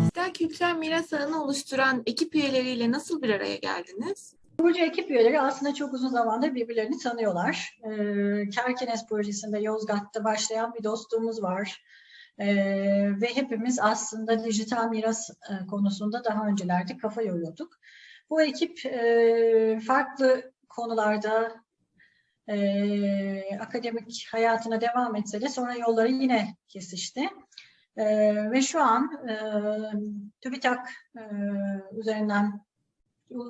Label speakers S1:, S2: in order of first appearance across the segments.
S1: Dijital kültürel miras ağını oluşturan ekip üyeleriyle nasıl bir araya geldiniz?
S2: Burcu ekip üyeleri aslında çok uzun zamandır birbirlerini tanıyorlar. Ee, Kerkenes projesinde Yozgat'ta başlayan bir dostluğumuz var. Ee, ve hepimiz aslında dijital miras e, konusunda daha öncelerde kafa yoruyorduk. Bu ekip e, farklı konularda e, akademik hayatına devam etse de sonra yolları yine kesişti. E, ve şu an e, TÜBİTAK e, üzerinden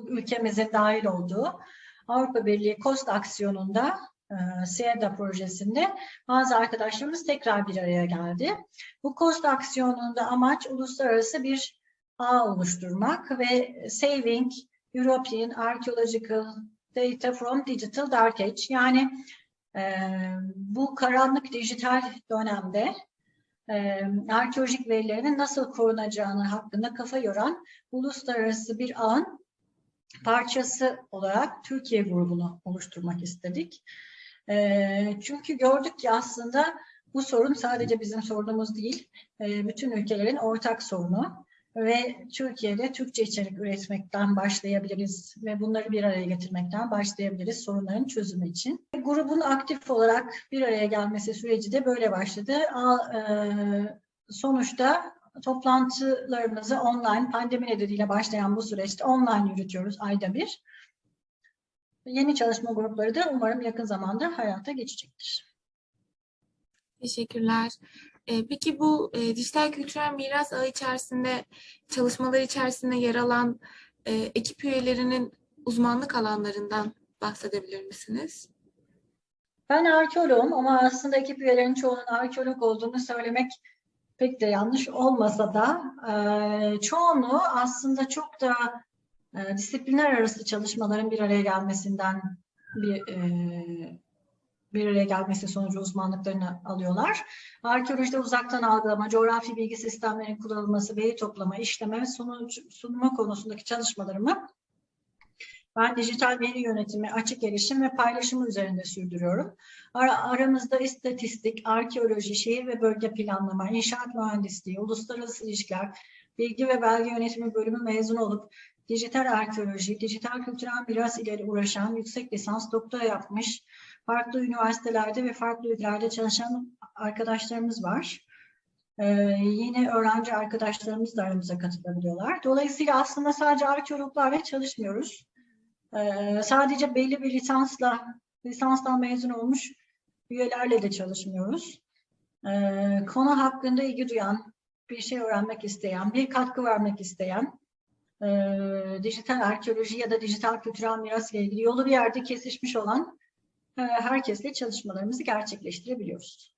S2: ülkemizin dahil olduğu Avrupa Birliği KOST aksiyonunda e, SEDA projesinde bazı arkadaşlarımız tekrar bir araya geldi. Bu KOST aksiyonunda amaç uluslararası bir ağ oluşturmak ve Saving European Archaeological Data from Digital Dark Age yani e, bu karanlık dijital dönemde e, arkeolojik verilerinin nasıl korunacağını hakkında kafa yoran uluslararası bir ağın parçası olarak Türkiye grubunu oluşturmak istedik. E, çünkü gördük ki aslında bu sorun sadece bizim sorunumuz değil, e, bütün ülkelerin ortak sorunu ve Türkiye'de Türkçe içerik üretmekten başlayabiliriz ve bunları bir araya getirmekten başlayabiliriz sorunların çözümü için. Grubun aktif olarak bir araya gelmesi süreci de böyle başladı. E, sonuçta toplantılarımızı online, pandemi nedeniyle başlayan bu süreçte online yürütüyoruz ayda bir. Yeni çalışma grupları da umarım yakın zamanda hayata geçecektir.
S1: Teşekkürler. Ee, peki bu e, dijital kültürel miras ağı içerisinde, çalışmalar içerisinde yer alan e, ekip üyelerinin uzmanlık alanlarından bahsedebilir misiniz?
S2: Ben arkeoloğum ama aslında ekip üyelerinin çoğunun arkeolog olduğunu söylemek pek de yanlış olmasa da e, çoğunluğu aslında çok da e, disiplinler arası çalışmaların bir araya gelmesinden bir e, bir araya gelmesi sonucu uzmanlıklarını alıyorlar. Arkeolojide uzaktan algılama, coğrafi bilgi sistemlerinin kullanılması, veri toplama, işleme ve sunma konusundaki çalışmalarımı ben dijital veri yönetimi, açık erişim ve paylaşımı üzerinde sürdürüyorum. Ar aramızda istatistik, arkeoloji, şehir ve bölge planlama, inşaat mühendisliği, uluslararası ilişkiler, bilgi ve belge yönetimi bölümü mezun olup dijital arkeoloji, dijital kültürel miras ile uğraşan yüksek lisans doktora yapmış, farklı üniversitelerde ve farklı ülkelerde çalışan arkadaşlarımız var. Ee, yine öğrenci arkadaşlarımız da aramıza katılabiliyorlar. Dolayısıyla aslında sadece arkeologlarla çalışmıyoruz. Ee, sadece belli bir lisansla, lisanstan mezun olmuş üyelerle de çalışmıyoruz. Ee, konu hakkında ilgi duyan, bir şey öğrenmek isteyen, bir katkı vermek isteyen, e, dijital arkeoloji ya da dijital kültürel miras ile ilgili yolu bir yerde kesişmiş olan herkesle çalışmalarımızı gerçekleştirebiliyoruz.